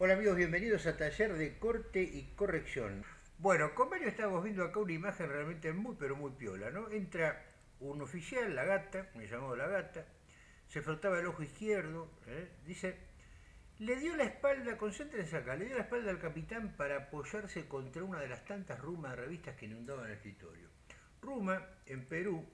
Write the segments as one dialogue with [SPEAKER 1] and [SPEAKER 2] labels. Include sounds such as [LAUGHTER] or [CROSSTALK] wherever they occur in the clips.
[SPEAKER 1] Hola amigos, bienvenidos a Taller de Corte y Corrección. Bueno, con Mario estamos viendo acá una imagen realmente muy pero muy piola, ¿no? Entra un oficial, la gata, me llamó la gata, se frotaba el ojo izquierdo, ¿eh? dice, le dio la espalda, concéntrense acá, le dio la espalda al capitán para apoyarse contra una de las tantas rumas de revistas que inundaban el escritorio. Ruma, en Perú,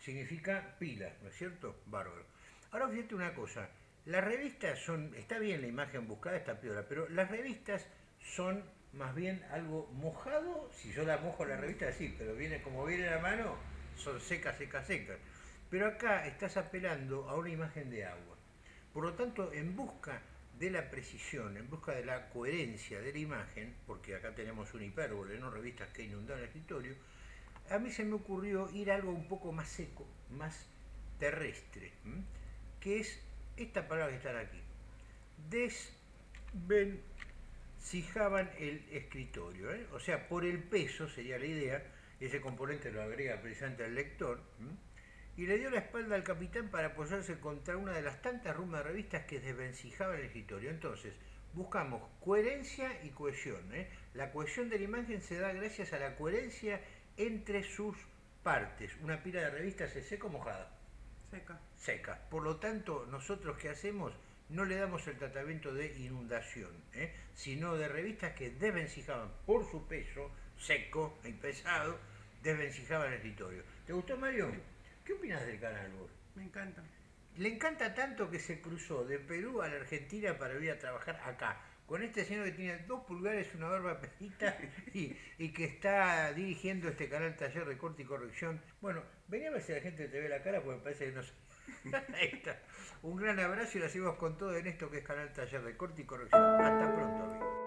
[SPEAKER 1] significa pila, ¿no es cierto? Bárbaro. Ahora fíjate una cosa, las revistas son, está bien la imagen buscada, está peor, pero las revistas son más bien algo mojado, si yo la mojo la revista, sí, pero viene como viene la mano, son secas, secas, secas. Pero acá estás apelando a una imagen de agua. Por lo tanto, en busca de la precisión, en busca de la coherencia de la imagen, porque acá tenemos un hipérbole, no revistas que inundan el escritorio, a mí se me ocurrió ir a algo un poco más seco, más terrestre, que es esta palabra que está aquí. Desvencijaban el escritorio. ¿eh? O sea, por el peso sería la idea, ese componente lo agrega precisamente al lector, y le dio la espalda al capitán para apoyarse contra una de las tantas rumas de revistas que desvencijaban el escritorio. Entonces, buscamos coherencia y cohesión. ¿eh? La cohesión de la imagen se da gracias a la coherencia entre sus partes. Una pila de revistas es seco mojada.
[SPEAKER 2] Seca.
[SPEAKER 1] Seca. Por lo tanto, nosotros qué hacemos? No le damos el tratamiento de inundación, ¿eh? sino de revistas que desvencijaban por su peso, seco y pesado, desvencijaban el escritorio. ¿Te gustó, Mario? ¿Qué opinas del canal vos?
[SPEAKER 2] Me encanta.
[SPEAKER 1] Le encanta tanto que se cruzó de Perú a la Argentina para ir a trabajar acá con este señor que tiene dos pulgares, una barba pelita [LAUGHS] y, y, que está dirigiendo este canal Taller de Corte y Corrección. Bueno, venía a ver si la gente te ve la cara porque me parece que no sé. [LAUGHS] Ahí está. Un gran abrazo y lo hacemos con todo en esto que es Canal Taller de Corte y Corrección. Hasta pronto, amigos.